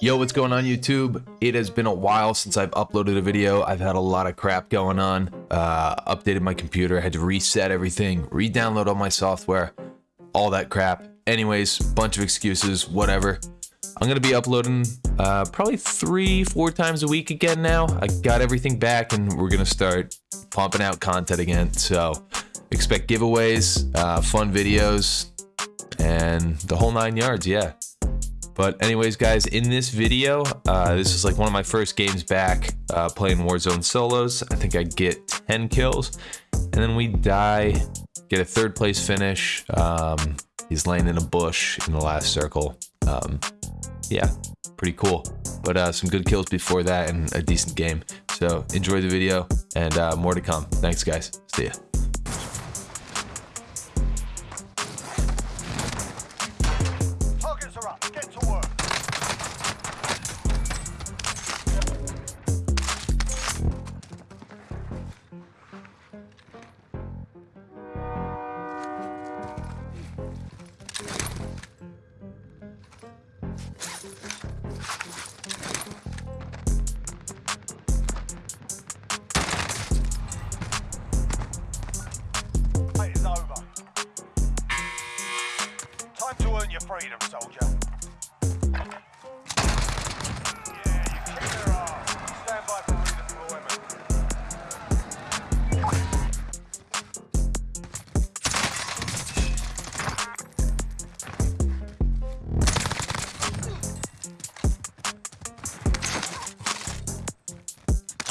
Yo, what's going on YouTube? It has been a while since I've uploaded a video. I've had a lot of crap going on. Uh, updated my computer, had to reset everything, re-download all my software, all that crap. Anyways, bunch of excuses, whatever. I'm gonna be uploading uh, probably three, four times a week again now. I got everything back and we're gonna start pumping out content again. So expect giveaways, uh, fun videos, and the whole nine yards, yeah. But anyways, guys, in this video, uh, this is like one of my first games back uh, playing Warzone solos. I think I get 10 kills, and then we die, get a third place finish. Um, he's laying in a bush in the last circle. Um, yeah, pretty cool. But uh, some good kills before that and a decent game. So enjoy the video and uh, more to come. Thanks, guys. See ya. Up. Get to work. Over. Time to earn your freedom, soldier.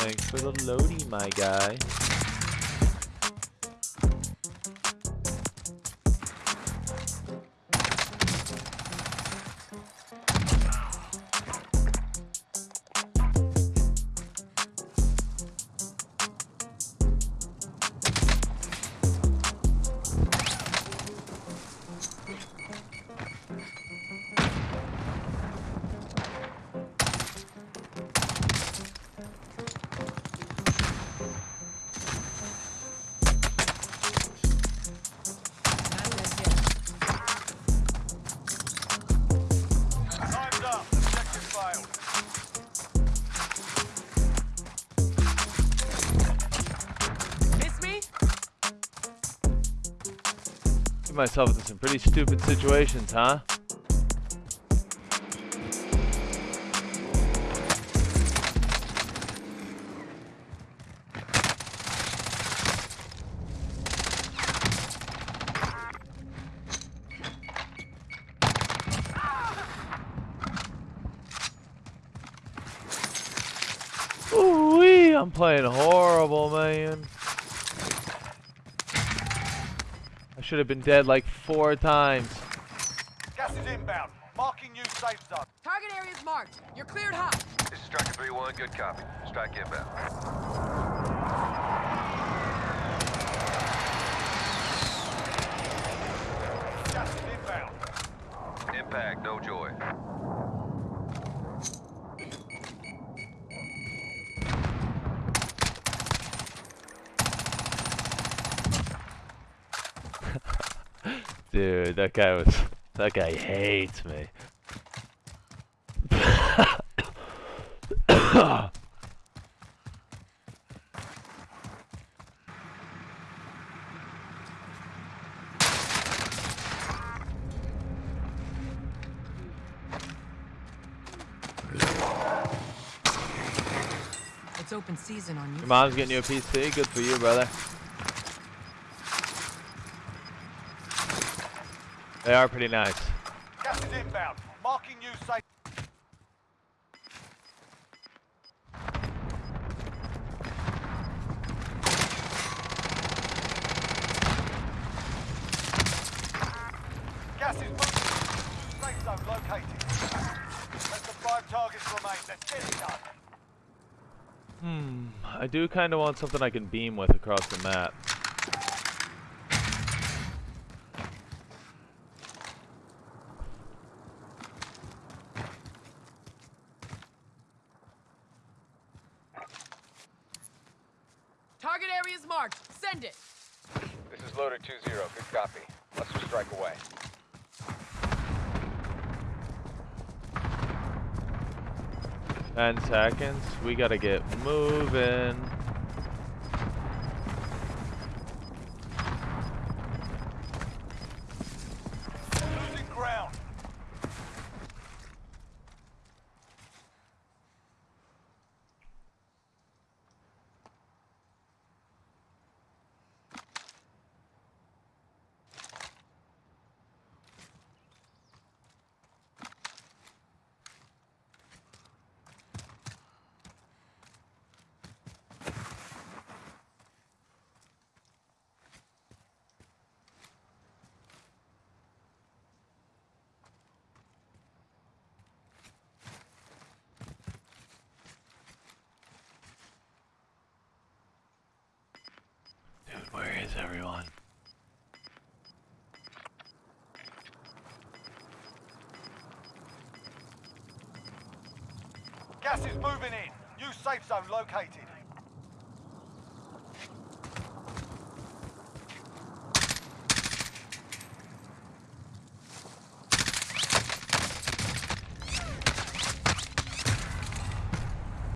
Thanks for the loading, my guy. Myself into some pretty stupid situations, huh? Ooh wee! I'm playing horrible, man. I should have been dead like four times. Gas is inbound. Marking new safe zone. Target area is marked. You're cleared hot. This is Striker 3-1, good copy. Strike inbound. Gas is inbound. Impact, no joy. Dude, that guy was. That guy hates me. It's open season on you. Your mom's getting you a PC. Good for you, brother. They are pretty nice. Gas is inbound. Marking new safe. Gas is moving. Safe zone located. Let the five targets remain. Let's get it done. Hmm. I do kind of want something I can beam with across the map. Marked. Send it. This is loader 2-0. Good copy. Let's strike away. Ten seconds. We gotta get moving. Where is everyone? Gas is moving in. New safe zone located.